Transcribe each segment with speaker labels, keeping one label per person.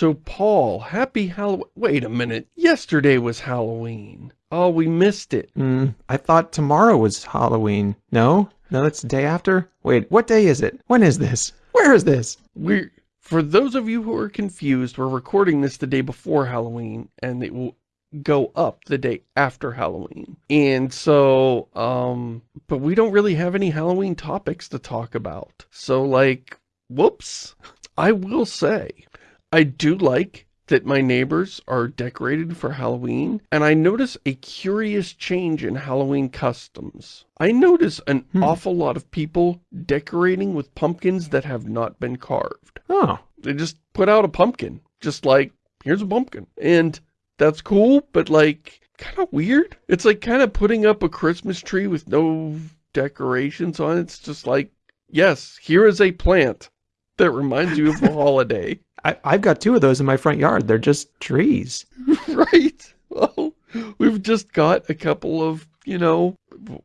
Speaker 1: So, Paul, happy Halloween. Wait a minute. Yesterday was Halloween. Oh, we missed it.
Speaker 2: Mm, I thought tomorrow was Halloween. No? No, that's the day after? Wait, what day is it? When is this? Where is this?
Speaker 1: We're, for those of you who are confused, we're recording this the day before Halloween, and it will go up the day after Halloween. And so, um, but we don't really have any Halloween topics to talk about. So like, whoops. I will say, I do like that my neighbors are decorated for Halloween, and I notice a curious change in Halloween customs. I notice an hmm. awful lot of people decorating with pumpkins that have not been carved.
Speaker 2: Oh.
Speaker 1: They just put out a pumpkin, just like, here's a pumpkin. And that's cool, but like, kind of weird. It's like kind of putting up a Christmas tree with no decorations on it. It's just like, yes, here is a plant that reminds you of a holiday.
Speaker 2: I, I've got two of those in my front yard. They're just trees.
Speaker 1: right. Well, we've just got a couple of, you know,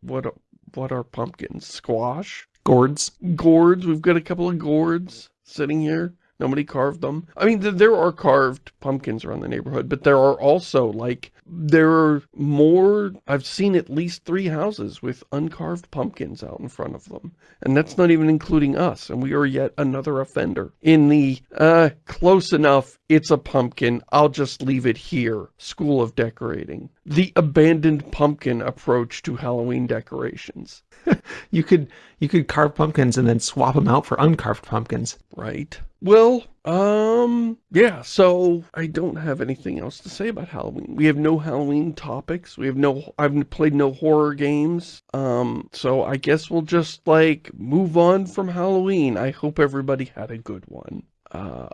Speaker 1: what what are pumpkins? Squash?
Speaker 2: Gourds.
Speaker 1: Gourds. We've got a couple of gourds sitting here. Nobody carved them. I mean, there are carved pumpkins around the neighborhood, but there are also, like, there are more, I've seen at least three houses with uncarved pumpkins out in front of them. And that's not even including us, and we are yet another offender. In the, uh, close enough, it's a pumpkin, I'll just leave it here, school of decorating. The abandoned pumpkin approach to Halloween decorations.
Speaker 2: you could you could carve pumpkins and then swap them out for uncarved pumpkins.
Speaker 1: Right. Well, um, yeah, so I don't have anything else to say about Halloween. We have no Halloween topics. We have no, I've played no horror games. Um, so I guess we'll just like move on from Halloween. I hope everybody had a good one. Uh,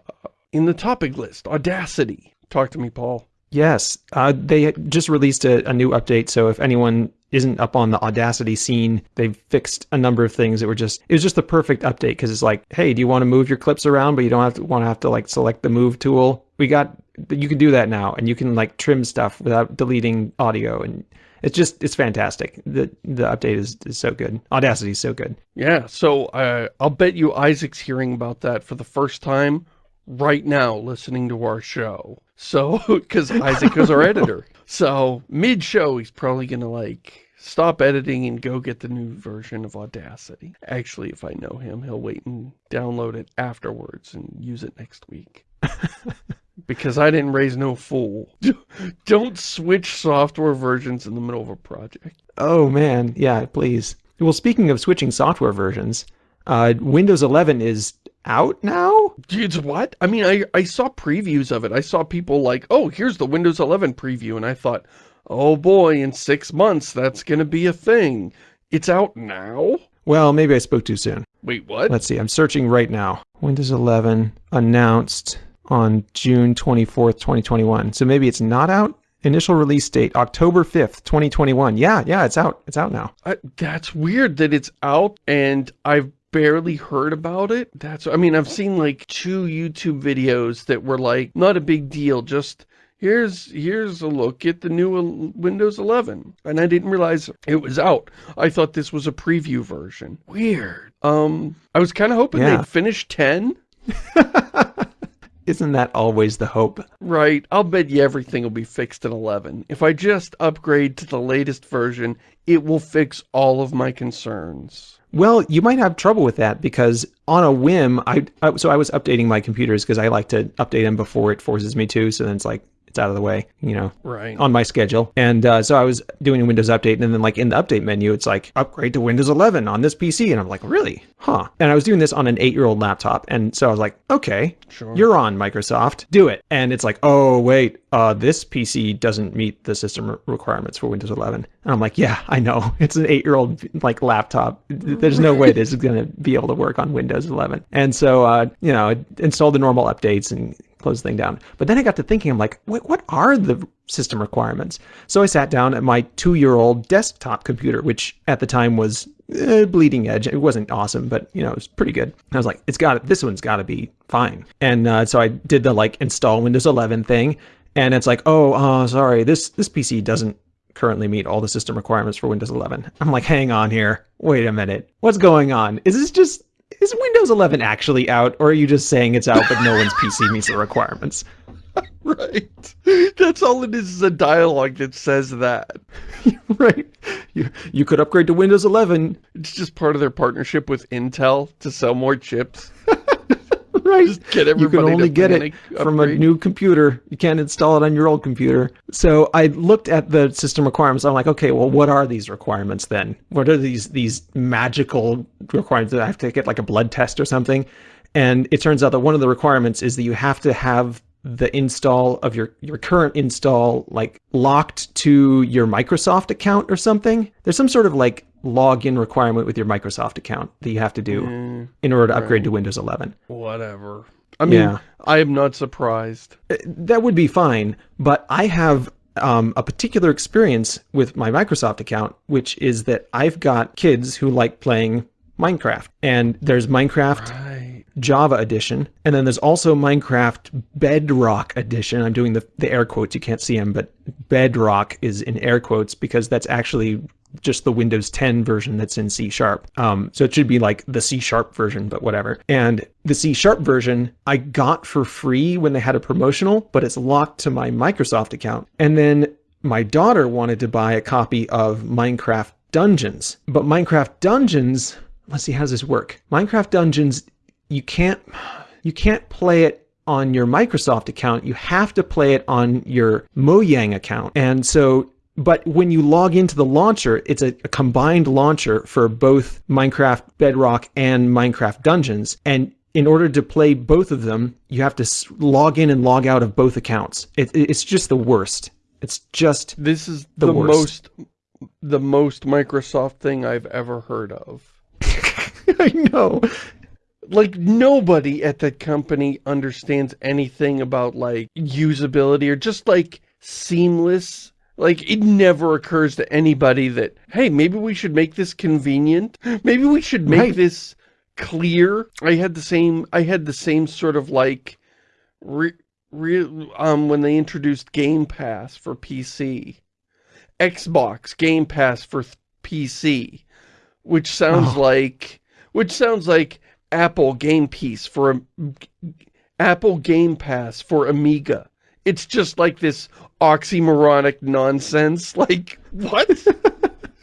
Speaker 1: in the topic list, Audacity. Talk to me, Paul.
Speaker 2: Yes, uh, they just released a, a, new update, so if anyone isn't up on the Audacity scene, they've fixed a number of things that were just, it was just the perfect update, because it's like, hey, do you want to move your clips around, but you don't have to want to have to like select the move tool? We got, you can do that now, and you can like trim stuff without deleting audio, and it's just, it's fantastic. The the update is, is so good. Audacity is so good.
Speaker 1: Yeah, so uh, I'll bet you Isaac's hearing about that for the first time right now listening to our show. So, because Isaac is our editor. So, mid-show, he's probably going to, like, stop editing and go get the new version of Audacity. Actually, if I know him, he'll wait and download it afterwards and use it next week. because I didn't raise no fool. Don't switch software versions in the middle of a project.
Speaker 2: Oh, man. Yeah, please. Well, speaking of switching software versions, uh, Windows 11 is out now?
Speaker 1: It's what? I mean, I, I saw previews of it. I saw people like, oh, here's the Windows 11 preview. And I thought, oh boy, in six months, that's going to be a thing. It's out now?
Speaker 2: Well, maybe I spoke too soon.
Speaker 1: Wait, what?
Speaker 2: Let's see. I'm searching right now. Windows 11 announced on June 24th, 2021. So maybe it's not out? Initial release date, October 5th, 2021. Yeah, yeah, it's out. It's out now.
Speaker 1: I, that's weird that it's out and I've barely heard about it. That's, I mean, I've seen like two YouTube videos that were like, not a big deal, just here's here's a look at the new Windows 11. And I didn't realize it was out. I thought this was a preview version. Weird. Um, I was kind of hoping yeah. they'd finish 10.
Speaker 2: Isn't that always the hope?
Speaker 1: Right. I'll bet you everything will be fixed in 11. If I just upgrade to the latest version, it will fix all of my concerns.
Speaker 2: Well, you might have trouble with that because on a whim, I, I so I was updating my computers because I like to update them before it forces me to. So then it's like, it's out of the way, you know,
Speaker 1: right.
Speaker 2: on my schedule. And uh, so I was doing a Windows update and then like in the update menu, it's like upgrade to Windows 11 on this PC. And I'm like, really? Huh. And I was doing this on an eight year old laptop. And so I was like, okay, sure. you're on Microsoft, do it. And it's like, oh, wait, uh, this PC doesn't meet the system requirements for Windows 11. And I'm like, yeah, I know. It's an eight year old like laptop. There's no way this is going to be able to work on Windows 11. And so, uh, you know, install the normal updates and close the thing down. But then I got to thinking, I'm like, what, what are the system requirements? So I sat down at my two-year-old desktop computer, which at the time was eh, bleeding edge. It wasn't awesome, but you know, it was pretty good. I was like, it's got this one's got to be fine. And uh, so I did the like install Windows 11 thing, and it's like, oh, uh, sorry, this this PC doesn't currently meet all the system requirements for Windows 11. I'm like, hang on here. Wait a minute. What's going on? Is this just is Windows 11 actually out, or are you just saying it's out but no one's PC meets the requirements?
Speaker 1: right. That's all it is, is a dialogue that says that.
Speaker 2: right. You, you could upgrade to Windows 11.
Speaker 1: It's just part of their partnership with Intel to sell more chips.
Speaker 2: Right. Just get everybody you can only get it from a new computer. You can't install it on your old computer. So I looked at the system requirements. I'm like, okay, well, what are these requirements then? What are these these magical requirements that I have to get like a blood test or something? And it turns out that one of the requirements is that you have to have the install of your your current install like locked to your Microsoft account or something. There's some sort of like login requirement with your Microsoft account that you have to do mm, in order to upgrade right. to Windows 11.
Speaker 1: Whatever. I mean, yeah. I am not surprised.
Speaker 2: Uh, that would be fine, but I have um, a particular experience with my Microsoft account, which is that I've got kids who like playing Minecraft. And there's Minecraft right. Java Edition, and then there's also Minecraft Bedrock Edition. I'm doing the, the air quotes, you can't see them, but Bedrock is in air quotes because that's actually just the Windows 10 version that's in C sharp. Um, so it should be like the C sharp version, but whatever. And the C sharp version I got for free when they had a promotional, but it's locked to my Microsoft account. And then my daughter wanted to buy a copy of Minecraft Dungeons, but Minecraft Dungeons, let's see, how does this work? Minecraft Dungeons, you can't, you can't play it on your Microsoft account. You have to play it on your Mojang account. And so but when you log into the launcher, it's a, a, combined launcher for both Minecraft Bedrock and Minecraft Dungeons. And in order to play both of them, you have to log in and log out of both accounts. It, it's just the worst. It's just
Speaker 1: this is the, the most the most Microsoft thing I've ever heard of.
Speaker 2: I know.
Speaker 1: Like nobody at that company understands anything about like usability or just like seamless like, it never occurs to anybody that, hey, maybe we should make this convenient. Maybe we should make right. this clear. I had the same, I had the same sort of like, re, re, um, when they introduced Game Pass for PC. Xbox Game Pass for PC. Which sounds oh. like, which sounds like Apple Game Piece for, Apple Game Pass for Amiga. It's just like this oxymoronic nonsense. Like, what?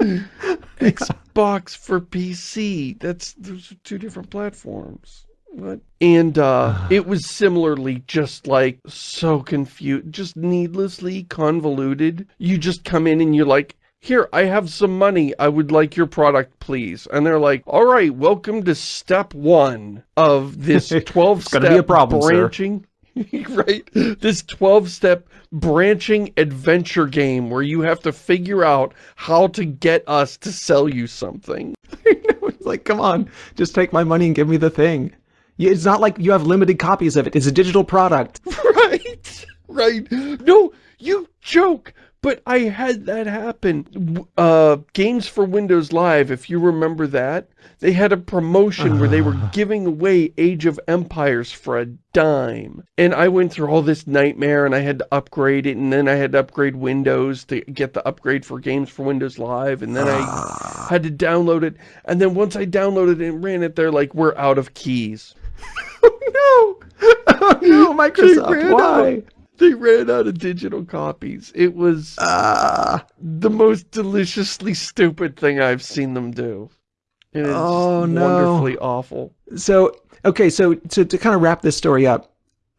Speaker 1: Xbox for PC. That's those are two different platforms. What? And uh, it was similarly just like so confused, just needlessly convoluted. You just come in and you're like, here, I have some money. I would like your product, please. And they're like, all right, welcome to step one of this 12-step branching. right? This 12-step branching adventure game where you have to figure out how to get us to sell you something.
Speaker 2: it's like, come on, just take my money and give me the thing. It's not like you have limited copies of it. It's a digital product.
Speaker 1: Right, right. No, you joke. But I had that happen. Uh, Games for Windows Live, if you remember that, they had a promotion uh. where they were ah. giving away Age of Empires for a dime. And I went through all this nightmare and I had to upgrade it and then I had to upgrade Windows to get the upgrade for Games for Windows Live and then uh. I ah. had to download it. And then once I downloaded it and ran it, they're like, we're out of keys.
Speaker 2: oh no! Oh no, Microsoft, why?
Speaker 1: Out. They ran out of digital copies. It was uh, the most deliciously stupid thing I've seen them do. It is oh, no. wonderfully awful.
Speaker 2: So, okay, so to, to kind of wrap this story up,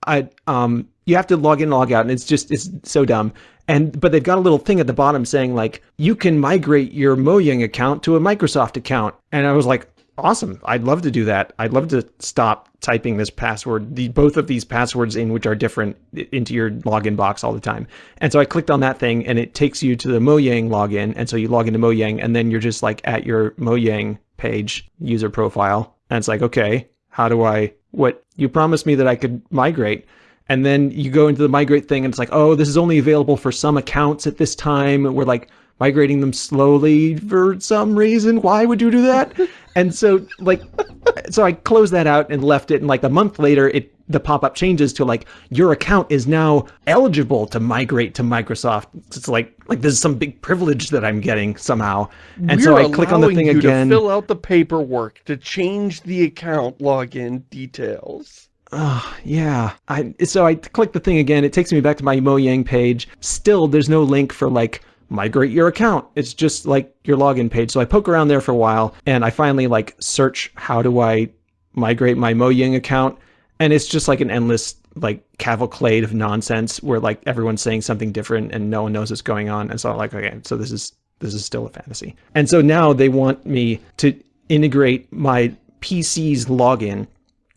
Speaker 2: I um you have to log in log out and it's just it's so dumb and but they've got a little thing at the bottom saying like you can migrate your mojang account to a microsoft account and i was like Awesome. I'd love to do that. I'd love to stop typing this password, the, both of these passwords in which are different into your login box all the time. And so I clicked on that thing and it takes you to the Mojang login. And so you log into Mojang and then you're just like at your Mojang page user profile. And it's like, okay, how do I, what you promised me that I could migrate. And then you go into the migrate thing and it's like, oh, this is only available for some accounts at this time. We're like, migrating them slowly for some reason. Why would you do that? and so like, so I closed that out and left it. And like a month later, it the pop-up changes to like your account is now eligible to migrate to Microsoft. It's like like this is some big privilege that I'm getting somehow. And
Speaker 1: We're
Speaker 2: so I click on the thing
Speaker 1: you
Speaker 2: again.
Speaker 1: To fill out the paperwork to change the account login details.
Speaker 2: Oh, yeah. I so I click the thing again. It takes me back to my Mojang page. Still, there's no link for like migrate your account. It's just like your login page. So I poke around there for a while and I finally like search how do I migrate my Mojang account. And it's just like an endless like cavalcade of nonsense where like everyone's saying something different and no one knows what's going on. And so I'm like okay so this is this is still a fantasy. And so now they want me to integrate my PC's login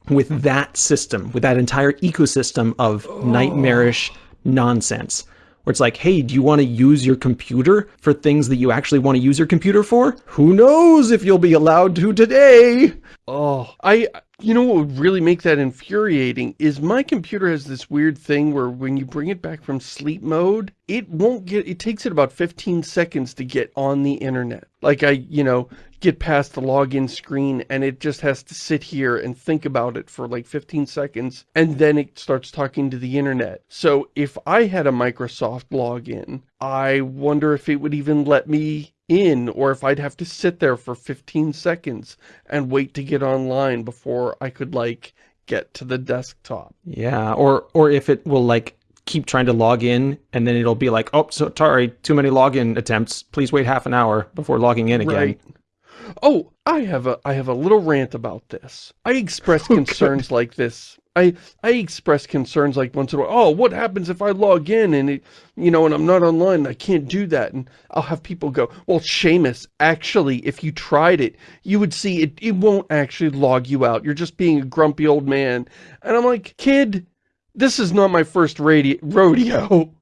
Speaker 2: with that system with that entire ecosystem of oh. nightmarish nonsense where it's like, hey, do you want to use your computer for things that you actually want to use your computer for? Who knows if you'll be allowed to today?
Speaker 1: Oh, I, you know what would really make that infuriating is my computer has this weird thing where when you bring it back from sleep mode, it won't get, it takes it about 15 seconds to get on the internet. Like I, you know, get past the login screen and it just has to sit here and think about it for like 15 seconds and then it starts talking to the internet. So if I had a Microsoft login, I wonder if it would even let me in or if I'd have to sit there for 15 seconds and wait to get online before I could like get to the desktop.
Speaker 2: Yeah, or or if it will like keep trying to log in and then it'll be like, oh, so sorry, too many login attempts. Please wait half an hour before logging in again. Right.
Speaker 1: Oh, I have a I have a little rant about this. I express oh, concerns like this. I I express concerns like once in a while. Oh, what happens if I log in and it, you know, and I'm not online and I can't do that? And I'll have people go, well, Shamus, actually, if you tried it, you would see it. It won't actually log you out. You're just being a grumpy old man. And I'm like, kid, this is not my first radio rodeo.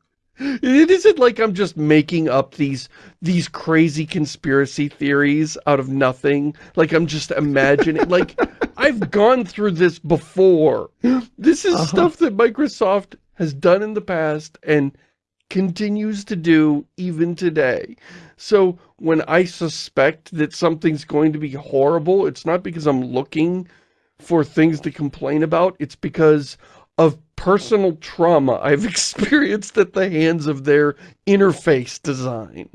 Speaker 1: It isn't like I'm just making up these these crazy conspiracy theories out of nothing. Like I'm just imagining. like I've gone through this before. This is uh -huh. stuff that Microsoft has done in the past and continues to do even today. So when I suspect that something's going to be horrible, it's not because I'm looking for things to complain about. It's because of personal trauma I've experienced at the hands of their interface design.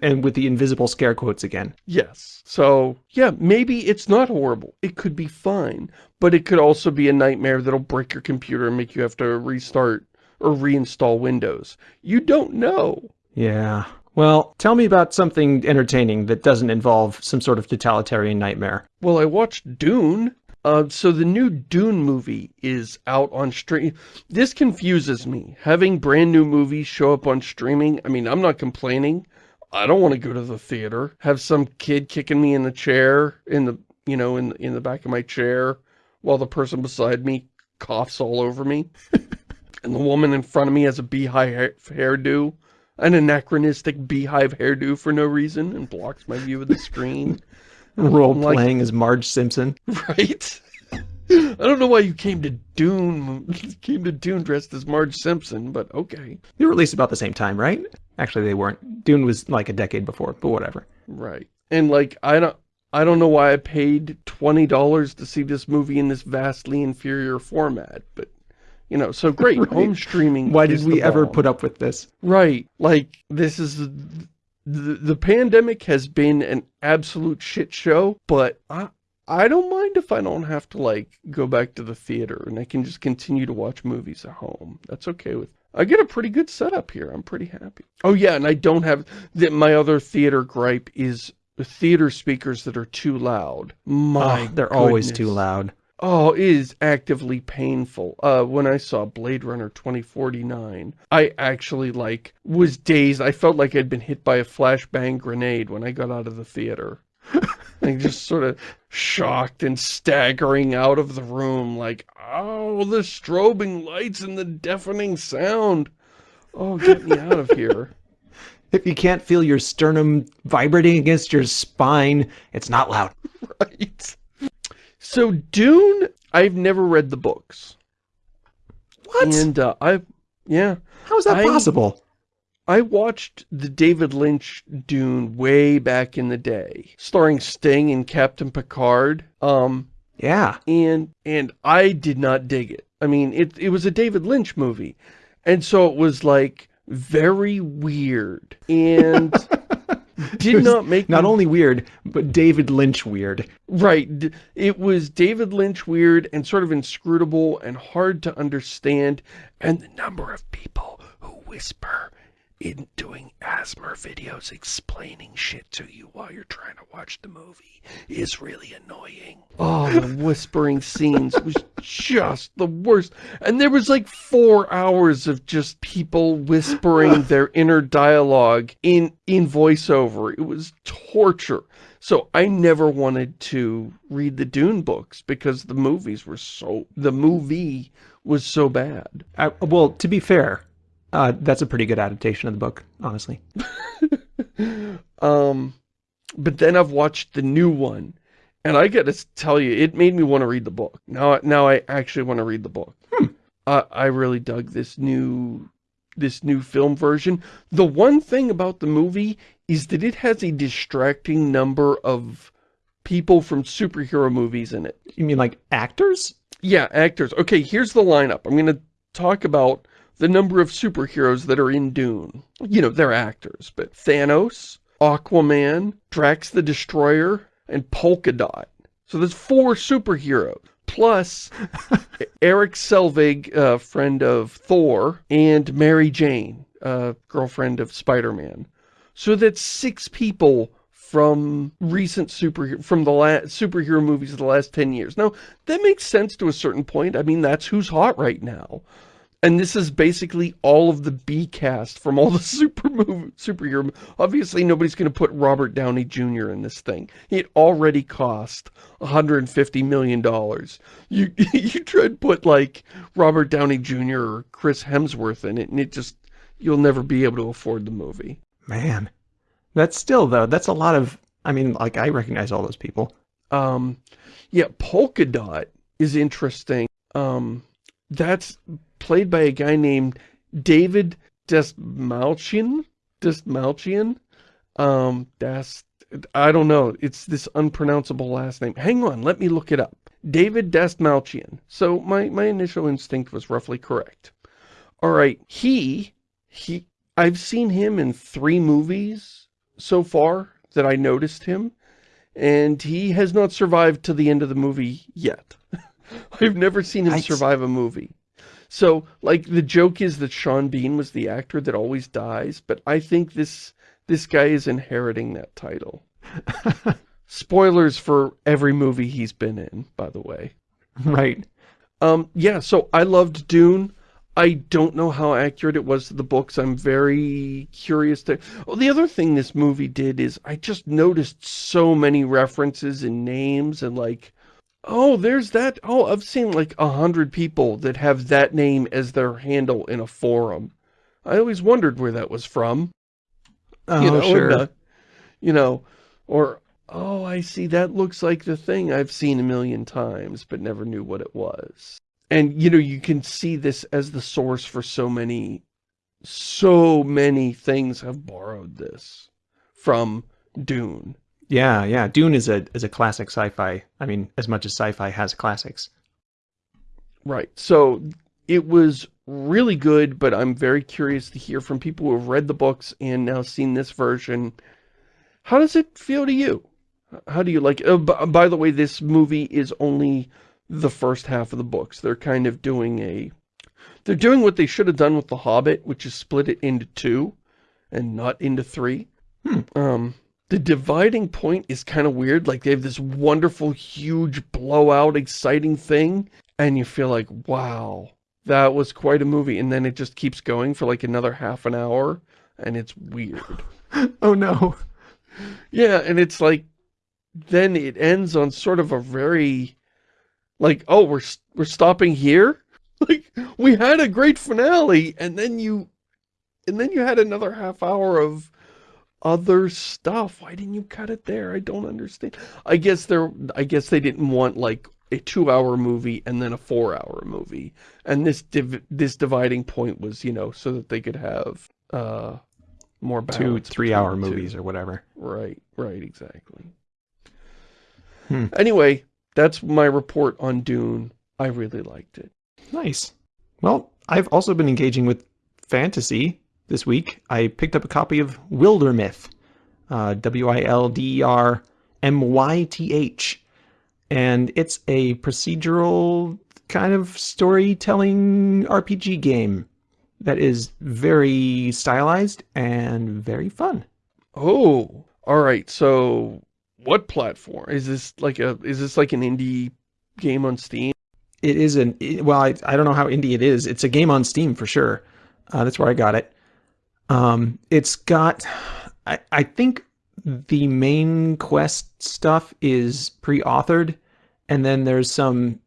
Speaker 2: And with the invisible scare quotes again.
Speaker 1: Yes. So, yeah, maybe it's not horrible. It could be fine. But it could also be a nightmare that'll break your computer and make you have to restart or reinstall Windows. You don't know.
Speaker 2: Yeah. Well, tell me about something entertaining that doesn't involve some sort of totalitarian nightmare.
Speaker 1: Well, I watched Dune. Uh, so the new Dune movie is out on stream. This confuses me. Having brand new movies show up on streaming, I mean, I'm not complaining. I don't want to go to the theater. Have some kid kicking me in the chair, in the, you know, in, in the back of my chair, while the person beside me coughs all over me. and the woman in front of me has a beehive hair hairdo, an anachronistic beehive hairdo for no reason, and blocks my view of the screen.
Speaker 2: Role playing as Marge Simpson.
Speaker 1: Right? I don't know why you came to Dune, came to Dune dressed as Marge Simpson, but okay.
Speaker 2: They were released about the same time, right? Actually, they weren't. Dune was like a decade before, but whatever.
Speaker 1: Right. And like, I don't, I don't know why I paid $20 to see this movie in this vastly inferior format, but you know, so great. right. Home streaming.
Speaker 2: Why did we ever put up with this?
Speaker 1: Right. Like, this is the, the pandemic has been an absolute shit show, but I, I don't mind if I don't have to, like, go back to the theater and I can just continue to watch movies at home. That's okay with I get a pretty good setup here. I'm pretty happy. Oh, yeah, and I don't have... that. My other theater gripe is the theater speakers that are too loud. My oh,
Speaker 2: They're
Speaker 1: goodness.
Speaker 2: always too loud.
Speaker 1: Oh, it is actively painful. Uh, when I saw Blade Runner 2049, I actually, like, was dazed. I felt like I'd been hit by a flashbang grenade when I got out of the theater. like, just sort of shocked and staggering out of the room, like, oh, the strobing lights and the deafening sound. Oh, get me out of here.
Speaker 2: If you can't feel your sternum vibrating against your spine, it's not loud.
Speaker 1: Right. So Dune, I've never read the books.
Speaker 2: What?
Speaker 1: And uh, I, yeah.
Speaker 2: How is that I, possible?
Speaker 1: I watched the David Lynch Dune way back in the day, starring Sting and Captain Picard. Um,
Speaker 2: yeah.
Speaker 1: And and I did not dig it. I mean, it, it was a David Lynch movie. And so it was like very weird and did not make
Speaker 2: not me... only weird, but David Lynch weird.
Speaker 1: Right. It was David Lynch weird and sort of inscrutable and hard to understand. And the number of people who whisper in doing ASMR videos explaining shit to you while you're trying to watch the movie is really annoying. Oh, the whispering scenes was just the worst. And there was like four hours of just people whispering their inner dialogue in, in voiceover. It was torture. So I never wanted to read the Dune books because the movies were so, the movie was so bad.
Speaker 2: I, well, to be fair, uh, that's a pretty good adaptation of the book, honestly.
Speaker 1: um, but then I've watched the new one, and I got to tell you, it made me want to read the book. Now, now I actually want to read the book. Hmm. Uh, I really dug this new, this new film version. The one thing about the movie is that it has a distracting number of people from superhero movies in it.
Speaker 2: You mean like actors?
Speaker 1: Yeah, actors. Okay, here's the lineup. I'm going to talk about the number of superheroes that are in Dune. You know, they're actors, but Thanos, Aquaman, Drax the Destroyer, and Polka Dot. So there's four superheroes. Plus, Eric Selvig, uh, friend of Thor, and Mary Jane, uh, girlfriend of Spider-Man. So that's six people from recent superhero from the last superhero movies of the last 10 years. Now, that makes sense to a certain point. I mean, that's who's hot right now. And this is basically all of the B cast from all the super movie, superhero. Obviously, nobody's going to put Robert Downey Jr. in this thing. It already cost $150 million. You, you try to put like Robert Downey Jr. or Chris Hemsworth in it, and it just, you'll never be able to afford the movie.
Speaker 2: Man, that's still though, that's a lot of, I mean, like I recognize all those people.
Speaker 1: Um, yeah, Polka Dot is interesting. Um, that's played by a guy named David Dastmalchian. Dastmalchian? Um, Dast... I don't know. It's this unpronounceable last name. Hang on, let me look it up. David Dastmalchian. So my, my initial instinct was roughly correct. All right, he, he, I've seen him in three movies so far that I noticed him, and he has not survived to the end of the movie yet. I've never seen him I survive a movie. So, like, the joke is that Sean Bean was the actor that always dies, but I think this this guy is inheriting that title. Spoilers for every movie he's been in, by the way.
Speaker 2: Right.
Speaker 1: Um, yeah, so I loved Dune. I don't know how accurate it was to the books. I'm very curious to... Well, the other thing this movie did is I just noticed so many references and names and, like, Oh, there's that. Oh, I've seen like a hundred people that have that name as their handle in a forum. I always wondered where that was from.
Speaker 2: Oh, you know, sure. The,
Speaker 1: you know, or, oh, I see, that looks like the thing I've seen a million times, but never knew what it was. And, you know, you can see this as the source for so many, so many things have borrowed this from Dune.
Speaker 2: Yeah, yeah. Dune is a is a classic sci-fi. I mean, as much as sci-fi has classics.
Speaker 1: Right. So it was really good, but I'm very curious to hear from people who have read the books and now seen this version. How does it feel to you? How do you like it? Uh, by the way, this movie is only the first half of the books. They're kind of doing a... They're doing what they should have done with The Hobbit, which is split it into two and not into three.
Speaker 2: Hmm.
Speaker 1: Um, the dividing point is kind of weird. Like, they have this wonderful, huge, blowout, exciting thing, and you feel like, wow, that was quite a movie. And then it just keeps going for like another half an hour, and it's weird.
Speaker 2: oh, no.
Speaker 1: Yeah, and it's like, then it ends on sort of a very, like, oh, we're, we're stopping here? Like, we had a great finale, and then you, and then you had another half hour of other stuff. Why didn't you cut it there? I don't understand. I guess they're, I guess they didn't want like a two hour movie and then a four hour movie. And this div this dividing point was, you know, so that they could have, uh, more
Speaker 2: Two, three hour movies or whatever.
Speaker 1: Right, right, exactly. Hmm. Anyway, that's my report on Dune. I really liked it.
Speaker 2: Nice. Well, I've also been engaging with fantasy this week. I picked up a copy of Wildermyth, uh, W-I-L-D-E-R-M-Y-T-H. And it's a procedural kind of storytelling RPG game that is very stylized and very fun.
Speaker 1: Oh, all right. So what platform? Is this like a, is this like an indie game on Steam?
Speaker 2: It is an, well, I, I don't know how indie it is. It's a game on Steam for sure. Uh, that's where I got it. Um, it's got, I, I think the main quest stuff is pre-authored and then there's some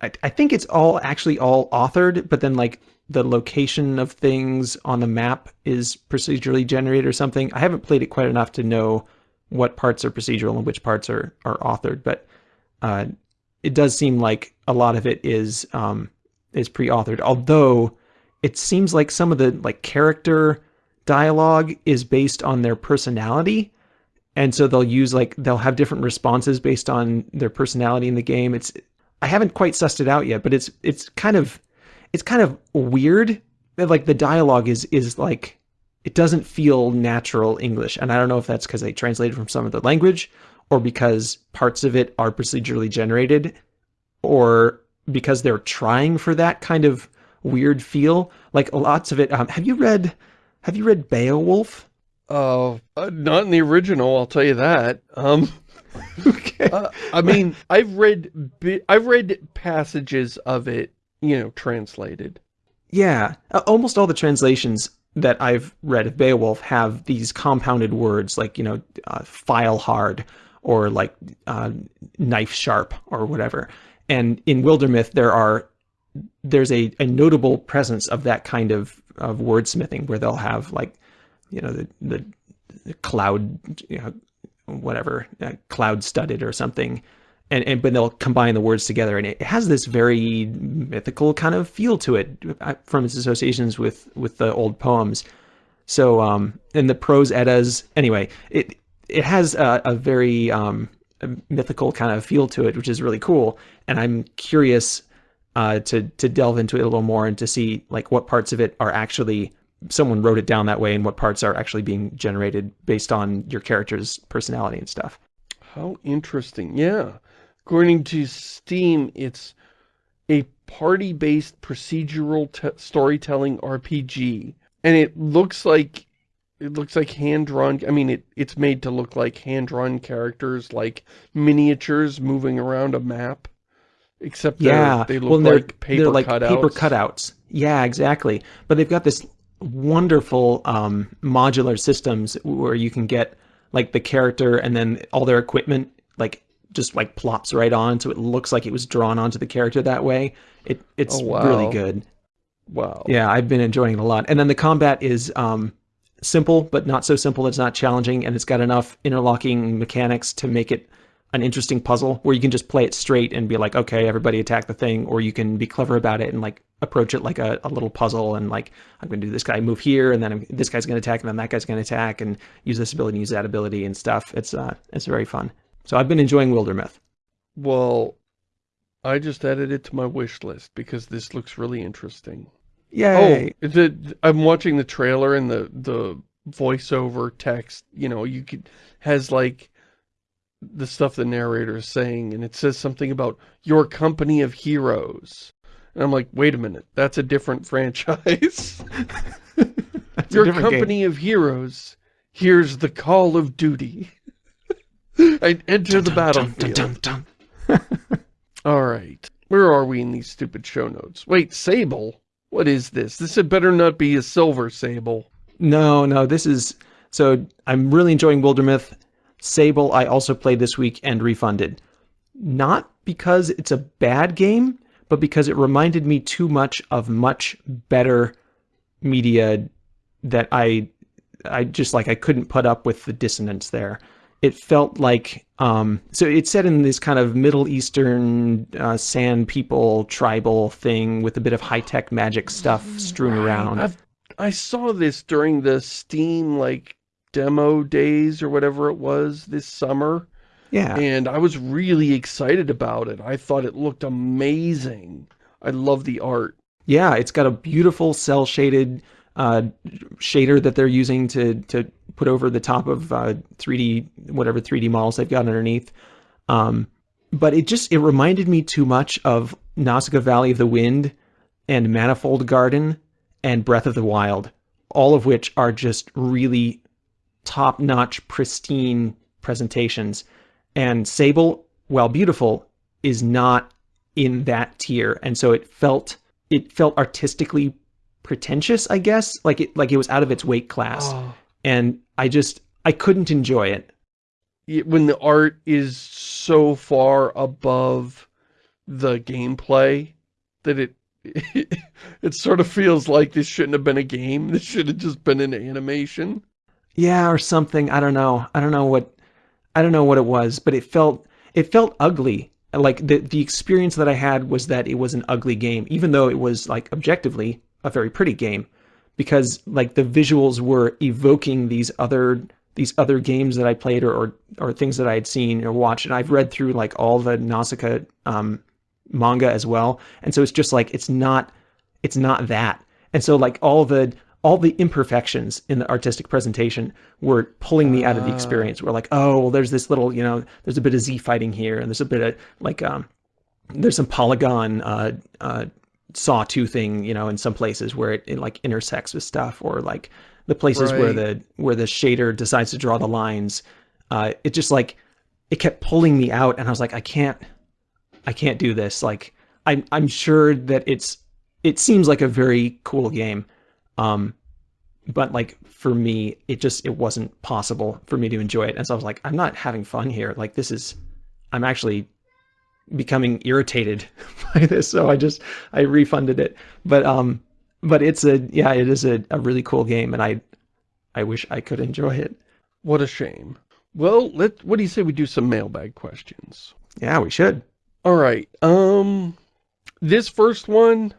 Speaker 2: I, I think it's all actually all authored but then like the location of things on the map is procedurally generated or something. I haven't played it quite enough to know what parts are procedural and which parts are are authored but uh, it does seem like a lot of it is um, is pre-authored. Although it seems like some of the like character dialogue is based on their personality. And so they'll use like they'll have different responses based on their personality in the game. It's i haven't quite sussed it out yet but it's it's kind of it's kind of weird like the dialogue is is like it doesn't feel natural english. And i don't know if that's because they translated from some of the language or because parts of it are procedurally generated or because they're trying for that kind of weird feel. Like lots of it um, have you read have you read beowulf
Speaker 1: uh, not in the original, I'll tell you that. Um, okay. Uh, I mean, I've read, I've read passages of it, you know, translated.
Speaker 2: Yeah, almost all the translations that I've read of Beowulf have these compounded words like, you know, uh, file hard or like uh, knife sharp or whatever. And in Wildermyth, there are there's a, a notable presence of that kind of, of wordsmithing where they'll have like you know, the, the, the cloud, you know, whatever, uh, cloud studded or something. And, and but they'll combine the words together and it has this very mythical kind of feel to it uh, from its associations with with the old poems so um and the prose eddas anyway it it has a, a very um a mythical kind of feel to it which is really cool and i'm curious uh to to delve into it a little more and to see like what parts of it are actually someone wrote it down that way and what parts are actually being generated based on your character's personality and stuff.
Speaker 1: How interesting. Yeah. According to Steam, it's a party-based procedural storytelling RPG. And it looks like it looks like hand-drawn I mean it it's made to look like hand-drawn characters like miniatures moving around a map except yeah they look well, like paper they're like cutouts.
Speaker 2: paper cutouts yeah exactly but they've got this wonderful um, modular systems where you can get like the character and then all their equipment like just like plops right on so it looks like it was drawn onto the character that way. It it's oh, wow. really good.
Speaker 1: Wow.
Speaker 2: Yeah, I've been enjoying it a lot. And then the combat is um, simple, but not so simple it's not challenging, and it's got enough interlocking mechanics to make it an interesting puzzle where you can just play it straight and be like, okay, everybody attack the thing, or you can be clever about it and like approach it like a, a little puzzle and like, I'm going to do this guy move here, and then I'm, this guy's going to attack, and then that guy's going to attack, and use this ability, use that ability and stuff. It's, uh, it's very fun. So I've been enjoying Wildermyth.
Speaker 1: Well, I just added it to my wish list because this looks really interesting.
Speaker 2: Yay!
Speaker 1: Oh, the, I'm watching the trailer and the, the voiceover text, you know, you could, has like, the stuff the narrator is saying, and it says something about your company of heroes. And I'm like, wait a minute, that's a different franchise. your different company game. of heroes, here's the call of duty. I enter dun, the battlefield. Dun, dun, All right. Where are we in these stupid show notes? Wait, Sable? What is this? This had better not be a silver Sable.
Speaker 2: No, no, this is... So, I'm really enjoying Wildermyth. Sable I also played this week and refunded. Not because it's a bad game, but because it reminded me too much of much better media that I I just like I couldn't put up with the dissonance there. It felt like um, so it's set in this kind of Middle Eastern uh, sand people tribal thing with a bit of high tech magic stuff strewn around.
Speaker 1: I've, I saw this during the Steam like demo days or whatever it was this summer.
Speaker 2: Yeah.
Speaker 1: And I was really excited about it. I thought it looked amazing. I love the art.
Speaker 2: Yeah, it's got a beautiful cel shaded uh, shader that they're using to to put over the top of uh, 3D whatever 3D models they've got underneath. Um, but it just it reminded me too much of Nausicaa Valley of the Wind and Manifold Garden and Breath of the Wild, all of which are just really top-notch, pristine presentations. And Sable, while beautiful, is not in that tier, and so it felt it felt artistically pretentious, I guess, like it like it was out of its weight class, oh. and I just I couldn't enjoy it.
Speaker 1: When the art is so far above the gameplay that it it sort of feels like this shouldn't have been a game. This should have just been an animation.
Speaker 2: Yeah, or something. I don't know. I don't know what I don't know what it was, but it felt it felt ugly. Like the the experience that I had was that it was an ugly game, even though it was like objectively a very pretty game, because like the visuals were evoking these other these other games that I played or or, or things that I had seen or watched. And I've read through like all the Nausicaa um, manga as well, and so it's just like it's not it's not that. And so like all the all the imperfections in the artistic presentation were pulling me out of the experience. We're like, oh, well, there's this little, you know, there's a bit of Z fighting here, and there's a bit of like, um, there's some polygon uh, uh, sawtoothing, you know, in some places where it, it like intersects with stuff, or like the places right. where the where the shader decides to draw the lines. Uh, it just like it kept pulling me out, and I was like, I can't, I can't do this. Like, I'm I'm sure that it's it seems like a very cool game um, but like for me, it just it wasn't possible for me to enjoy it. And so I was like, I'm not having fun here. Like this is, I'm actually becoming irritated by this. So I just I refunded it. But um, but it's a yeah, it is a, a really cool game, and I I wish I could enjoy it.
Speaker 1: What a shame. Well, let what do you say we do some mailbag questions?
Speaker 2: Yeah, we should.
Speaker 1: All right. Um, this first one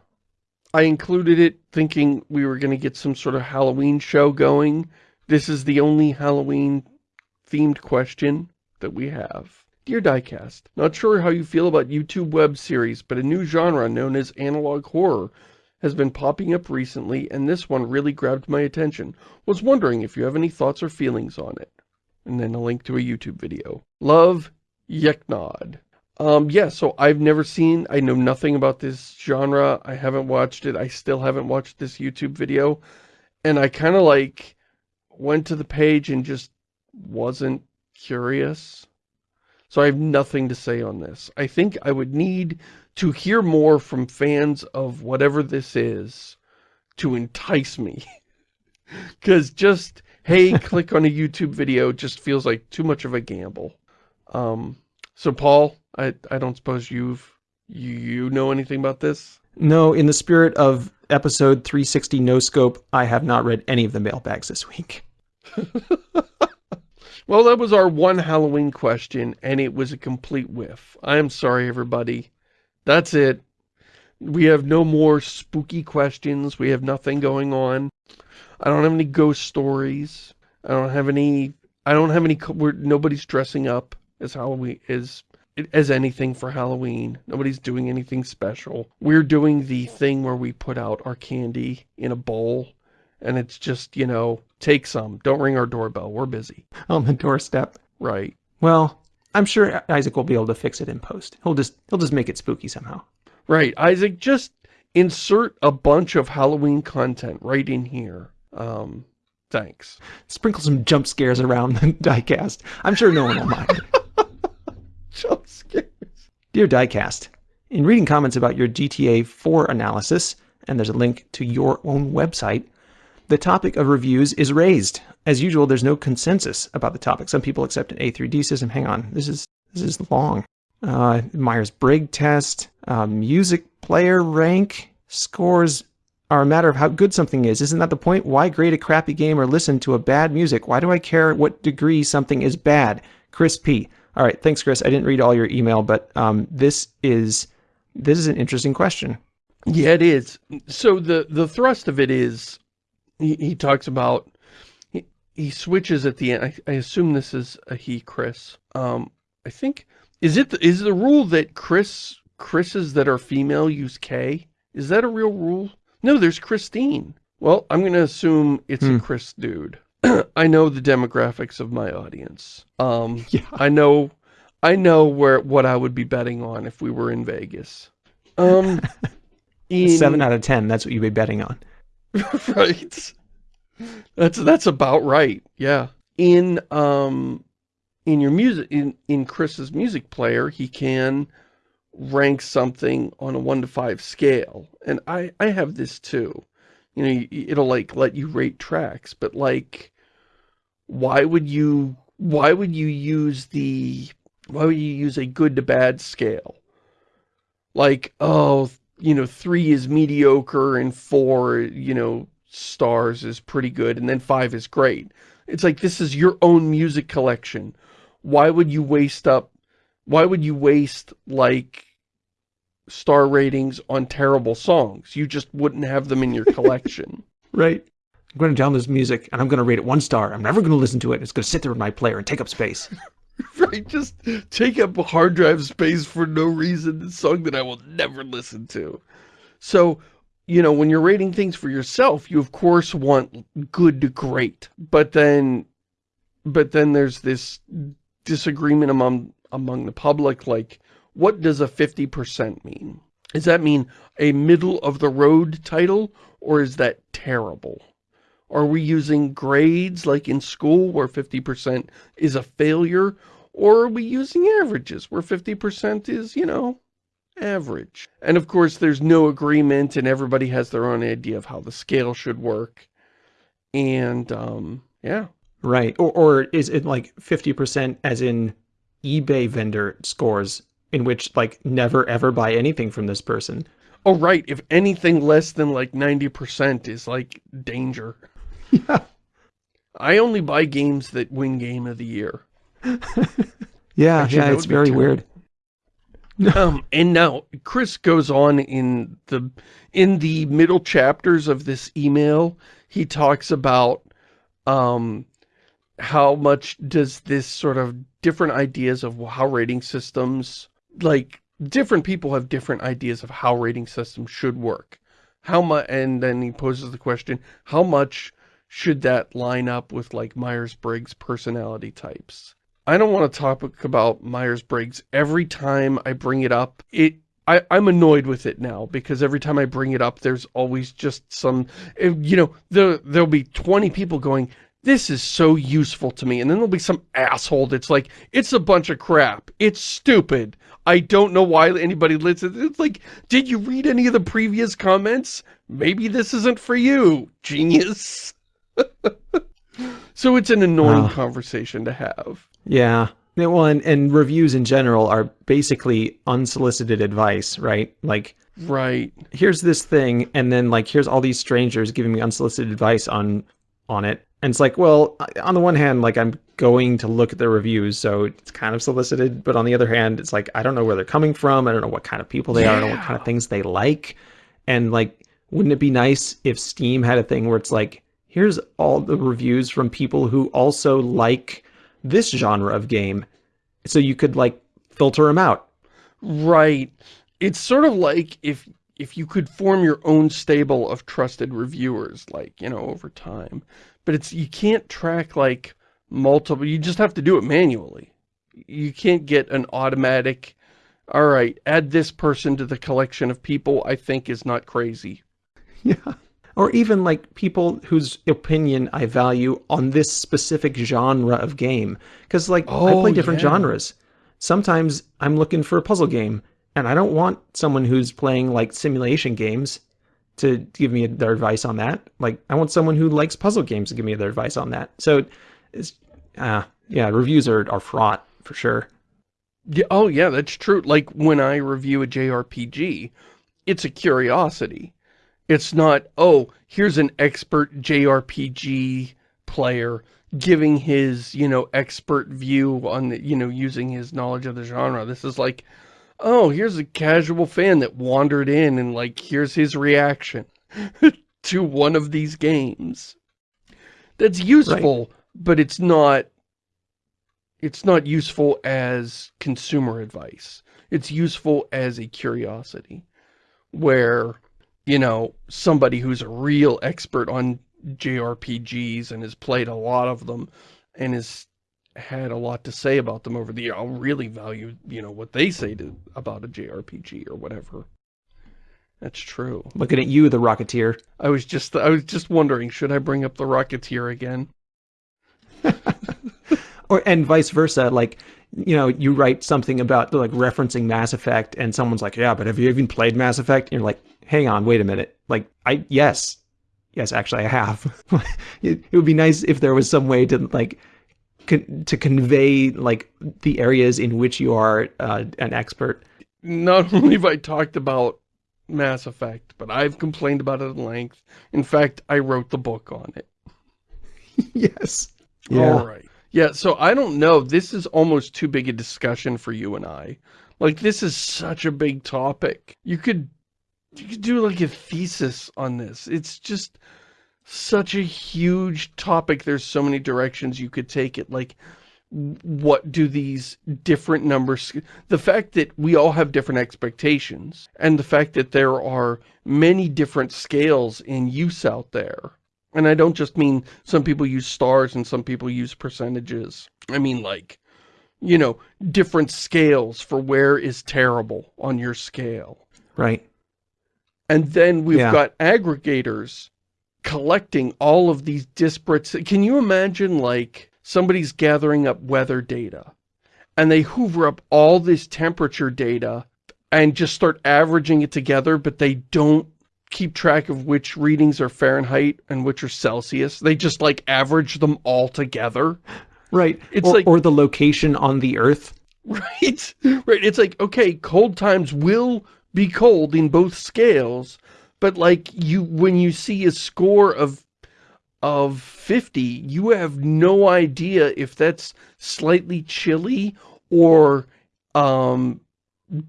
Speaker 1: I included it thinking we were going to get some sort of Halloween show going. This is the only Halloween themed question that we have. Dear Diecast, not sure how you feel about YouTube web series, but a new genre known as analog horror has been popping up recently, and this one really grabbed my attention. Was wondering if you have any thoughts or feelings on it. And then a link to a YouTube video. Love, Yeknod. Um, yeah, so I've never seen, I know nothing about this genre. I haven't watched it. I still haven't watched this YouTube video. And I kind of like went to the page and just wasn't curious. So I have nothing to say on this. I think I would need to hear more from fans of whatever this is to entice me. Because just, hey, click on a YouTube video just feels like too much of a gamble. Um, so Paul, I, I don't suppose you've, you, you know anything about this?
Speaker 2: No, in the spirit of episode 360 No Scope, I have not read any of the mailbags this week.
Speaker 1: well, that was our one Halloween question, and it was a complete whiff. I am sorry, everybody. That's it. We have no more spooky questions. We have nothing going on. I don't have any ghost stories. I don't have any, I don't have any, nobody's dressing up as Halloween, is as anything for Halloween. Nobody's doing anything special. We're doing the thing where we put out our candy in a bowl and it's just, you know, take some. Don't ring our doorbell. We're busy.
Speaker 2: On the doorstep.
Speaker 1: Right.
Speaker 2: Well, I'm sure Isaac will be able to fix it in post. He'll just he'll just make it spooky somehow.
Speaker 1: Right. Isaac, just insert a bunch of Halloween content right in here. Um, thanks.
Speaker 2: Sprinkle some jump scares around the diecast. I'm sure no one will mind.
Speaker 1: jump scares.
Speaker 2: Dear Diecast, in reading comments about your GTA 4 analysis, and there's a link to your own website, the topic of reviews is raised. As usual, there's no consensus about the topic. Some people accept an A3D system. Hang on, this is this is long. Uh, Myers-Briggs test, uh, music player rank, scores are a matter of how good something is. Isn't that the point? Why grade a crappy game or listen to a bad music? Why do I care what degree something is bad? Chris P. All right, thanks, Chris. I didn't read all your email, but um, this is this is an interesting question.
Speaker 1: Yeah, it is. So the the thrust of it is, he, he talks about, he, he switches at the end. I, I assume this is a he, Chris. Um, I think is it the, is the rule that Chris Chris's that are female use K? Is that a real rule? No, there's Christine. Well, I'm going to assume it's hmm. a Chris dude. I know the demographics of my audience. Um, yeah. I know, I know where what I would be betting on if we were in Vegas. Um,
Speaker 2: in... seven out of ten. That's what you'd be betting on.
Speaker 1: right. That's that's about right. Yeah. In um, in your music in in Chris's music player, he can rank something on a one to five scale, and I I have this too. You know, it'll like let you rate tracks, but like, why would you why would you use the why would you use a good to bad scale? Like, oh, you know, three is mediocre and four, you know, stars is pretty good and then five is great. It's like, this is your own music collection. Why would you waste up, why would you waste like star ratings on terrible songs? You just wouldn't have them in your collection.
Speaker 2: right. I'm going to download this music and I'm going to rate it one star. I'm never going to listen to it. It's going to sit there in my player and take up space.
Speaker 1: right, just take up hard drive space for no reason. A song that I will never listen to. So, you know, when you're rating things for yourself, you of course want good to great. But then, but then there's this disagreement among, among the public, like, what does a 50% mean? Does that mean a middle of the road title, or is that terrible? Are we using grades like in school where 50% is a failure? Or are we using averages where 50% is, you know, average? And of course, there's no agreement and everybody has their own idea of how the scale should work. And, um, yeah.
Speaker 2: Right. Or, or is it like 50% as in eBay vendor scores in which like never ever buy anything from this person?
Speaker 1: Oh, right. If anything less than like 90% is like danger. Yeah. I only buy games that win game of the year.
Speaker 2: yeah, Actually, yeah, it's very weird.
Speaker 1: um, and now Chris goes on in the in the middle chapters of this email. He talks about um, how much does this sort of different ideas of how rating systems, like different people have different ideas of how rating systems should work. How much, and then he poses the question, how much should that line up with like Myers-Briggs personality types? I don't want to talk about Myers-Briggs. Every time I bring it up, it I, I'm annoyed with it now because every time I bring it up, there's always just some, eh, you know, there, there'll be 20 people going, this is so useful to me. And then there'll be some asshole that's like, it's a bunch of crap. It's stupid. I don't know why anybody listens. It's like, did you read any of the previous comments? Maybe this isn't for you, genius. so it's an annoying conversation to have.
Speaker 2: Yeah. Yeah, well, and, and reviews in general are basically unsolicited advice, right? Like,
Speaker 1: right.
Speaker 2: Here's this thing, and then like, here's all these strangers giving me unsolicited advice on on it. And it's like, well, on the one hand, like I'm going to look at the reviews, so it's kind of solicited. But on the other hand, it's like, I don't know where they're coming from. I don't know what kind of people they yeah. are. I don't know what kind of things they like. And like, wouldn't it be nice if Steam had a thing where it's like, here's all the reviews from people who also like this genre of game. So you could like filter them out.
Speaker 1: Right. It's sort of like if if you could form your own stable of trusted reviewers, like, you know, over time. But it's you can't track like multiple, you just have to do it manually. You can't get an automatic, all right, add this person to the collection of people I think is not crazy.
Speaker 2: Yeah or even like people whose opinion I value on this specific genre of game. Because like oh, I play oh, different yeah. genres. Sometimes I'm looking for a puzzle game, and I don't want someone who's playing like simulation games to give me their advice on that. Like I want someone who likes puzzle games to give me their advice on that. So it's uh yeah, reviews are, are fraught for sure.
Speaker 1: Yeah, oh yeah, that's true. Like when I review a JRPG, it's a curiosity. It's not, oh, here's an expert JRPG player giving his, you know, expert view on, the, you know, using his knowledge of the genre. This is like, oh, here's a casual fan that wandered in and like, here's his reaction to one of these games. That's useful, right. but it's not, it's not useful as consumer advice. It's useful as a curiosity where, you know, somebody who's a real expert on JRPGs and has played a lot of them and has had a lot to say about them over the year. I'll really value, you know, what they say to, about a JRPG or whatever. That's true.
Speaker 2: Looking at you, the Rocketeer.
Speaker 1: I was just, I was just wondering, should I bring up the Rocketeer again?
Speaker 2: or and vice versa. Like, you know, you write something about like referencing Mass Effect, and someone's like, "Yeah, but have you even played Mass Effect?" And you're like, "Hang on, wait a minute. Like, I yes, yes, actually, I have. it, it would be nice if there was some way to like." To convey like the areas in which you are uh, an expert.
Speaker 1: Not only have I talked about Mass Effect, but I've complained about it at length. In fact, I wrote the book on it.
Speaker 2: yes.
Speaker 1: Yeah. All right. Yeah, so I don't know. This is almost too big a discussion for you and I. Like, this is such a big topic. You could, you could do like a thesis on this. It's just such a huge topic. There's so many directions you could take it. Like, what do these different numbers... The fact that we all have different expectations, and the fact that there are many different scales in use out there, and I don't just mean some people use stars and some people use percentages. I mean like, you know, different scales for where is terrible on your scale.
Speaker 2: Right.
Speaker 1: And then we've yeah. got aggregators collecting all of these disparate... Can you imagine like somebody's gathering up weather data and they hoover up all this temperature data and just start averaging it together, but they don't keep track of which readings are Fahrenheit and which are Celsius. They just like average them all together.
Speaker 2: Right. It's or, like or the location on the earth.
Speaker 1: Right. Right. It's like, okay, cold times will be cold in both scales, but like you when you see a score of of 50, you have no idea if that's slightly chilly or um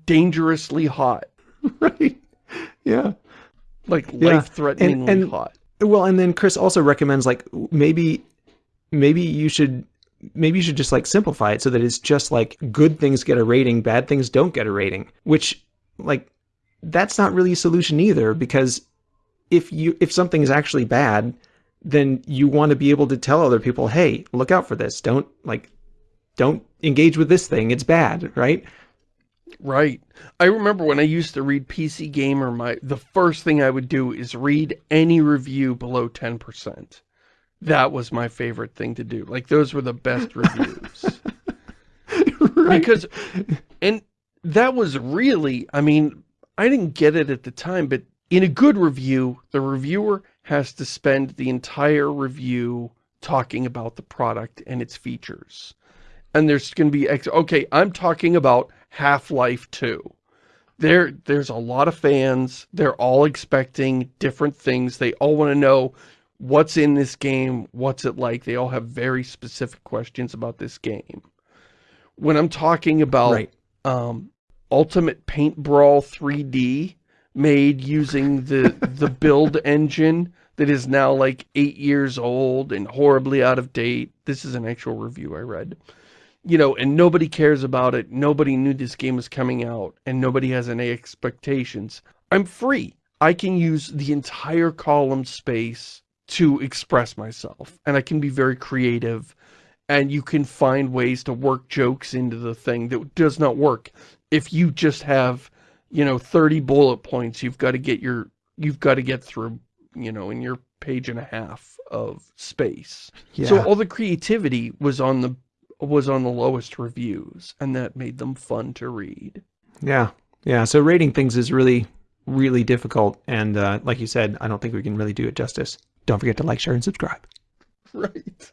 Speaker 1: dangerously hot.
Speaker 2: Right. Yeah
Speaker 1: like life-threateningly
Speaker 2: and, and,
Speaker 1: hot.
Speaker 2: Well, and then Chris also recommends like maybe maybe you should maybe you should just like simplify it so that it's just like good things get a rating, bad things don't get a rating, which like that's not really a solution either because if you if something is actually bad, then you want to be able to tell other people, "Hey, look out for this. Don't like don't engage with this thing. It's bad," right?
Speaker 1: Right. I remember when I used to read PC Gamer, my the first thing I would do is read any review below 10%. That was my favorite thing to do. Like, those were the best reviews. right. Because, and that was really, I mean, I didn't get it at the time, but in a good review, the reviewer has to spend the entire review talking about the product and its features. And there's going to be, okay, I'm talking about Half-Life 2. There, there's a lot of fans. They're all expecting different things. They all want to know what's in this game, what's it like. They all have very specific questions about this game. When I'm talking about right. um, Ultimate Paint Brawl 3D made using the, the build engine that is now like eight years old and horribly out of date. This is an actual review I read you know, and nobody cares about it. Nobody knew this game was coming out and nobody has any expectations. I'm free. I can use the entire column space to express myself and I can be very creative and you can find ways to work jokes into the thing that does not work. If you just have, you know, 30 bullet points, you've got to get your, you've got to get through, you know, in your page and a half of space. Yeah. So all the creativity was on the was on the lowest reviews, and that made them fun to read.
Speaker 2: Yeah, yeah. So rating things is really, really difficult, and uh, like you said, I don't think we can really do it justice. Don't forget to like, share, and subscribe.
Speaker 1: Right.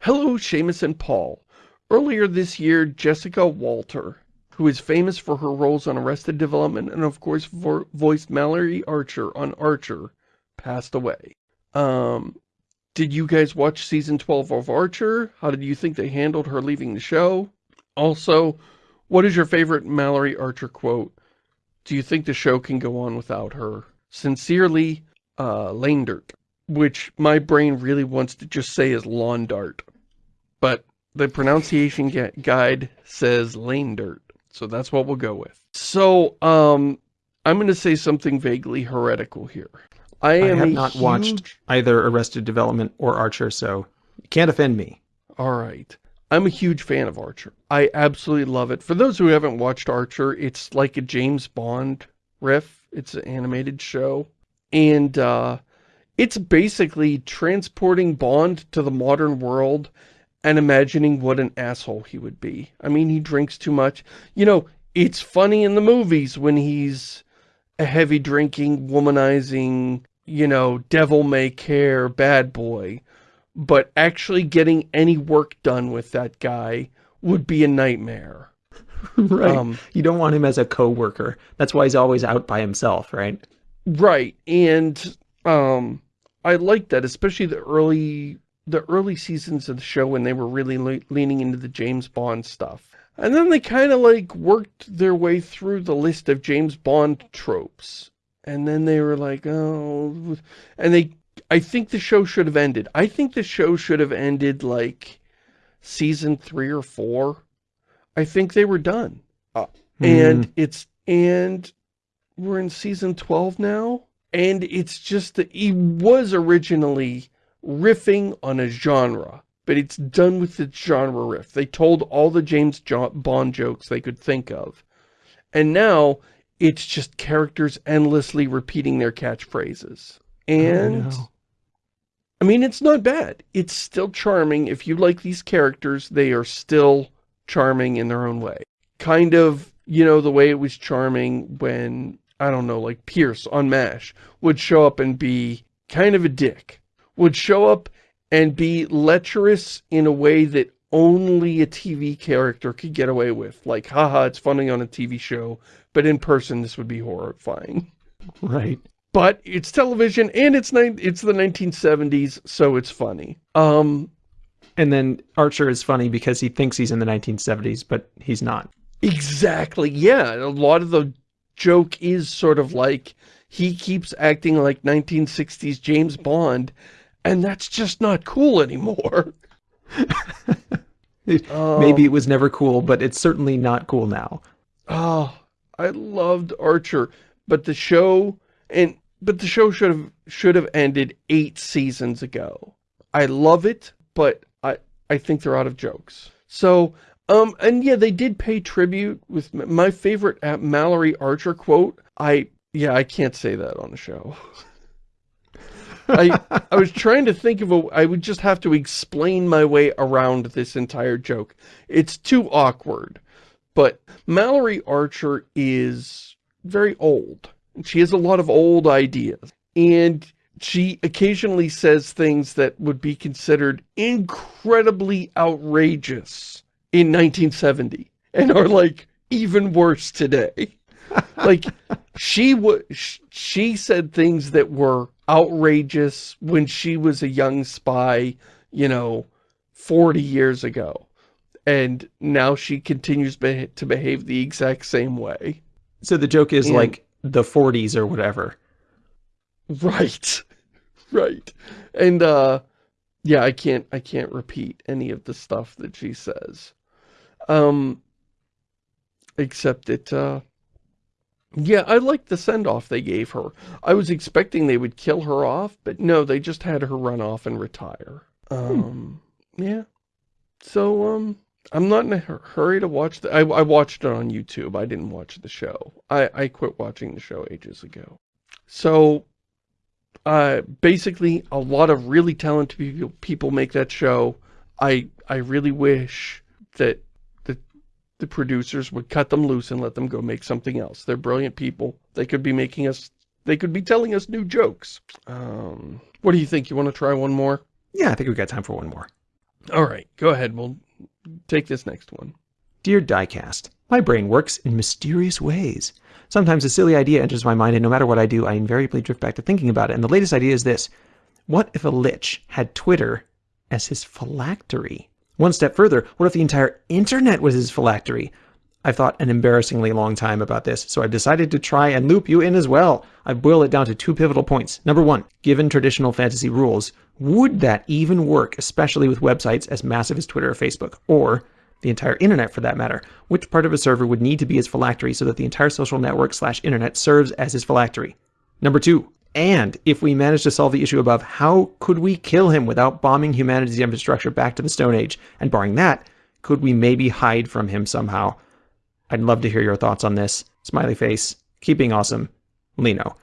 Speaker 1: Hello, Shamus and Paul. Earlier this year, Jessica Walter, who is famous for her roles on Arrested Development and of course vo voiced Mallory Archer on Archer, passed away. Um, did you guys watch season 12 of Archer? How did you think they handled her leaving the show? Also, what is your favorite Mallory Archer quote? Do you think the show can go on without her? Sincerely, uh, Lane Dirt, which my brain really wants to just say is lawn dart. But the pronunciation guide says lane dirt. So that's what we'll go with. So, um, I'm going to say something vaguely heretical here. I, I
Speaker 2: have not huge... watched either Arrested Development or Archer, so you can't offend me.
Speaker 1: All right. I'm a huge fan of Archer. I absolutely love it. For those who haven't watched Archer, it's like a James Bond riff. It's an animated show. And uh, it's basically transporting Bond to the modern world and imagining what an asshole he would be. I mean, he drinks too much. You know, it's funny in the movies when he's a heavy drinking, womanizing, you know, devil may care bad boy. But actually getting any work done with that guy would be a nightmare.
Speaker 2: right. Um, you don't want him as a co-worker. That's why he's always out by himself, right?
Speaker 1: Right. And um, I like that, especially the early the early seasons of the show when they were really le leaning into the James Bond stuff. And then they kind of like worked their way through the list of James Bond tropes. And then they were like, oh, and they, I think the show should have ended. I think the show should have ended like season three or four. I think they were done. Uh, mm. And it's, and we're in season 12 now. And it's just that he was originally riffing on a genre but it's done with the genre riff. They told all the James Bond jokes they could think of. And now, it's just characters endlessly repeating their catchphrases. And, oh, no. I mean, it's not bad. It's still charming. If you like these characters, they are still charming in their own way. Kind of, you know, the way it was charming when, I don't know, like Pierce on MASH would show up and be kind of a dick. Would show up and be lecherous in a way that only a TV character could get away with. Like, haha, it's funny on a TV show, but in person this would be horrifying.
Speaker 2: Right.
Speaker 1: But it's television and it's it's the 1970s, so it's funny. Um,
Speaker 2: and then Archer is funny because he thinks he's in the 1970s, but he's not.
Speaker 1: Exactly, yeah. A lot of the joke is sort of like he keeps acting like 1960s James Bond and that's just not cool anymore.
Speaker 2: Maybe it was never cool, but it's certainly not cool now.
Speaker 1: Oh, I loved Archer, but the show and but the show should have should have ended eight seasons ago. I love it, but I I think they're out of jokes. So, um, and yeah, they did pay tribute with my favorite Mallory Archer quote. I yeah, I can't say that on the show. I, I was trying to think of a, I would just have to explain my way around this entire joke. It's too awkward. But Mallory Archer is very old. She has a lot of old ideas. And she occasionally says things that would be considered incredibly outrageous in 1970 and are like even worse today. like she was she said things that were outrageous when she was a young spy, you know, 40 years ago. And now she continues be to behave the exact same way.
Speaker 2: So the joke is and, like the 40s or whatever.
Speaker 1: Right. Right. And, uh, yeah, I can't, I can't repeat any of the stuff that she says. Um, except it, uh, yeah, I liked the send-off they gave her. I was expecting they would kill her off, but no, they just had her run off and retire. Hmm. Um, hmm. yeah. So, um, I'm not in a hurry to watch the- I, I watched it on YouTube. I didn't watch the show. I, I quit watching the show ages ago. So, uh, basically, a lot of really talented people, people make that show. I, I really wish that the producers would cut them loose and let them go make something else. They're brilliant people. They could be making us, they could be telling us new jokes. Um, what do you think? You want to try one more?
Speaker 2: Yeah, I think we've got time for one more.
Speaker 1: All right, go ahead. We'll take this next one.
Speaker 2: Dear Diecast, my brain works in mysterious ways. Sometimes a silly idea enters my mind, and no matter what I do, I invariably drift back to thinking about it. And the latest idea is this. What if a lich had Twitter as his phylactery? One step further, what if the entire internet was his phylactery? I've thought an embarrassingly long time about this, so I've decided to try and loop you in as well. I've boiled it down to two pivotal points. Number one, given traditional fantasy rules, Would that even work, especially with websites as massive as Twitter or Facebook, or the entire internet for that matter? Which part of a server would need to be his phylactery so that the entire social network slash internet serves as his phylactery? Number two, and if we manage to solve the issue above, how could we kill him without bombing humanity's infrastructure back to the Stone Age? And barring that, could we maybe hide from him somehow? I'd love to hear your thoughts on this. Smiley face. Keeping awesome. Lino.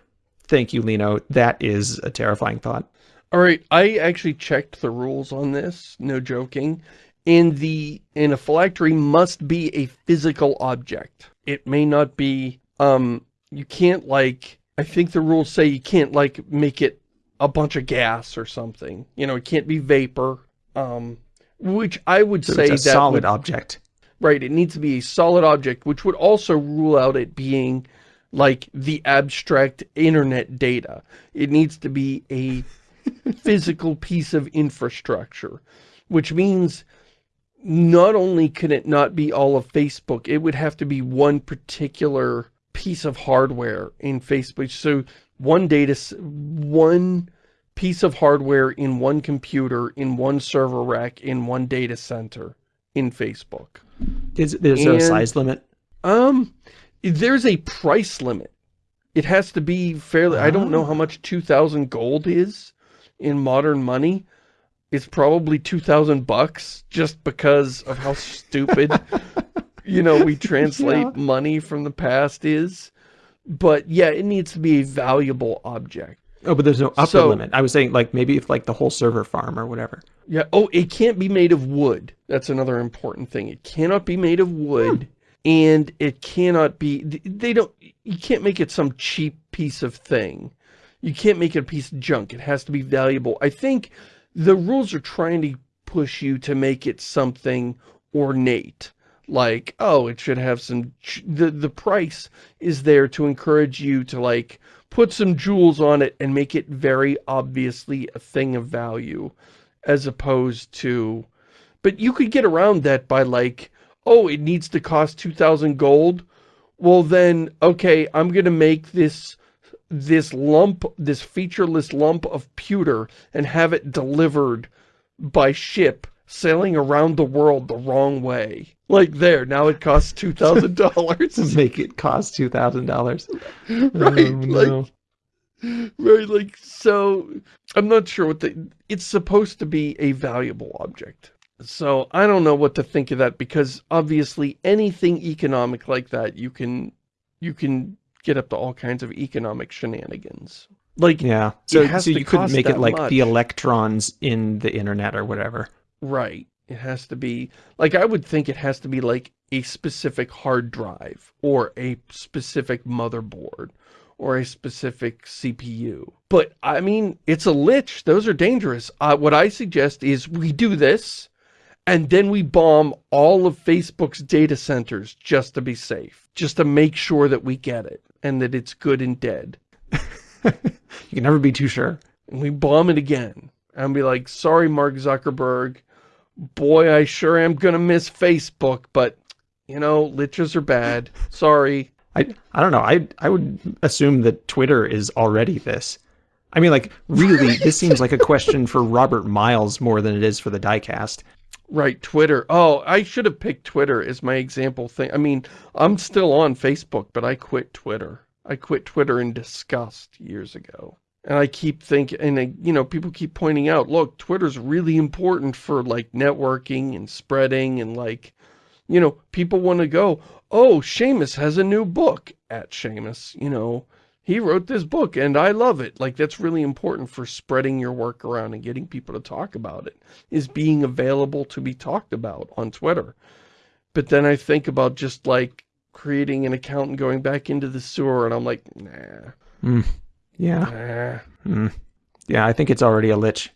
Speaker 2: Thank you, Lino. That is a terrifying thought.
Speaker 1: All right, I actually checked the rules on this, no joking. And the in a phylactery must be a physical object. It may not be um you can't like I think the rules say you can't like make it a bunch of gas or something. You know, it can't be vapor. Um which I would
Speaker 2: so
Speaker 1: say
Speaker 2: it's a
Speaker 1: that
Speaker 2: solid
Speaker 1: would,
Speaker 2: object.
Speaker 1: Right, it needs to be a solid object, which would also rule out it being like the abstract internet data. It needs to be a physical piece of infrastructure, which means not only can it not be all of Facebook, it would have to be one particular piece of hardware in Facebook. So one data, one piece of hardware in one computer, in one server rack, in one data center in Facebook.
Speaker 2: Is there's and, a size limit?
Speaker 1: Um, there's a price limit. It has to be fairly, oh. I don't know how much 2,000 gold is in modern money. It's probably 2,000 bucks just because of how stupid, you know, we translate yeah. money from the past is. But yeah, it needs to be a valuable object.
Speaker 2: Oh, but there's no upper so, limit. I was saying like maybe if like the whole server farm or whatever.
Speaker 1: Yeah. Oh, it can't be made of wood. That's another important thing. It cannot be made of wood. Hmm. And it cannot be, they don't, you can't make it some cheap piece of thing. You can't make it a piece of junk. It has to be valuable. I think the rules are trying to push you to make it something ornate. Like, oh, it should have some, the, the price is there to encourage you to like, put some jewels on it and make it very obviously a thing of value as opposed to but you could get around that by like oh it needs to cost 2000 gold. Well then okay i'm gonna make this this lump this featureless lump of pewter and have it delivered by ship sailing around the world the wrong way like there, now it costs two thousand dollars.
Speaker 2: to make it cost two thousand dollars.
Speaker 1: Right, oh, no. like right, like so I'm not sure what the it's supposed to be a valuable object. So I don't know what to think of that because obviously anything economic like that you can you can get up to all kinds of economic shenanigans. Like
Speaker 2: yeah, so, so you couldn't make it like much. the electrons in the internet or whatever.
Speaker 1: Right. It has to be, like I would think it has to be like a specific hard drive or a specific motherboard or a specific CPU. But I mean, it's a lich. Those are dangerous. Uh, what I suggest is we do this and then we bomb all of Facebook's data centers just to be safe, just to make sure that we get it and that it's good and dead.
Speaker 2: you can never be too sure.
Speaker 1: And we bomb it again and be like, sorry, Mark Zuckerberg, boy, I sure am going to miss Facebook, but, you know, liches are bad. Sorry.
Speaker 2: I, I don't know. I, I would assume that Twitter is already this. I mean, like, really, this seems like a question for Robert Miles more than it is for the diecast.
Speaker 1: Right, Twitter. Oh, I should have picked Twitter as my example thing. I mean, I'm still on Facebook, but I quit Twitter. I quit Twitter in disgust years ago. And I keep thinking, and you know, people keep pointing out, look, Twitter's really important for like networking and spreading and like, you know, people want to go, oh, Shamus has a new book at Shamus, you know, he wrote this book and I love it. Like that's really important for spreading your work around and getting people to talk about it, is being available to be talked about on Twitter. But then I think about just like creating an account and going back into the sewer and I'm like, nah.
Speaker 2: Mm. Yeah. Mm. Yeah, I think it's already a lich.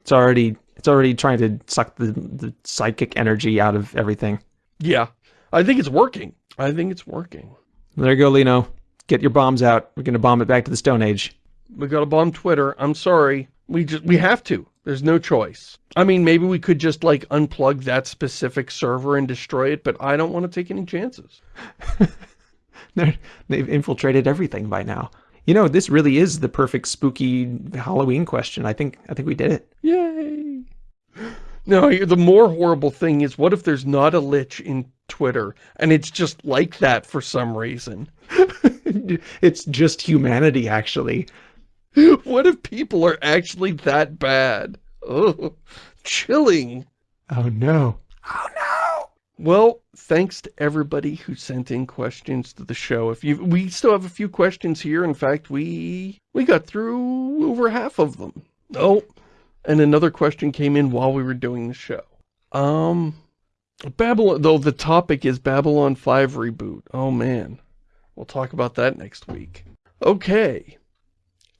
Speaker 2: It's already it's already trying to suck the, the psychic energy out of everything.
Speaker 1: Yeah. I think it's working. I think it's working.
Speaker 2: There you go, Lino. Get your bombs out. We're gonna bomb it back to the Stone Age.
Speaker 1: We gotta bomb Twitter. I'm sorry. We just we have to. There's no choice. I mean, maybe we could just like unplug that specific server and destroy it, but I don't want to take any chances.
Speaker 2: They've infiltrated everything by now You know, this really is the perfect spooky Halloween question. I think I think we did it.
Speaker 1: Yay! No, the more horrible thing is, what if there's not a lich in Twitter, and it's just like that for some reason?
Speaker 2: it's just humanity, actually.
Speaker 1: What if people are actually that bad? Oh, chilling.
Speaker 2: Oh no.
Speaker 1: Oh no. Well, thanks to everybody who sent in questions to the show. If you, we still have a few questions here. In fact, we we got through over half of them. Oh, and another question came in while we were doing the show. Um, Babylon, though the topic is Babylon 5 reboot. Oh man, we'll talk about that next week. Okay.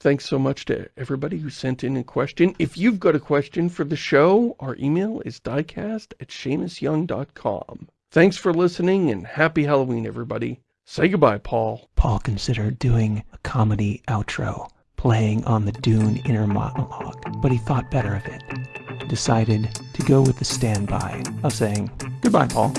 Speaker 1: Thanks so much to everybody who sent in a question. If you've got a question for the show, our email is diecast at ShamusYoung.com. Thanks for listening and happy Halloween, everybody. Say goodbye, Paul.
Speaker 2: Paul considered doing a comedy outro playing on the Dune inner monologue, but he thought better of it. Decided to go with the standby of saying, Goodbye, Paul.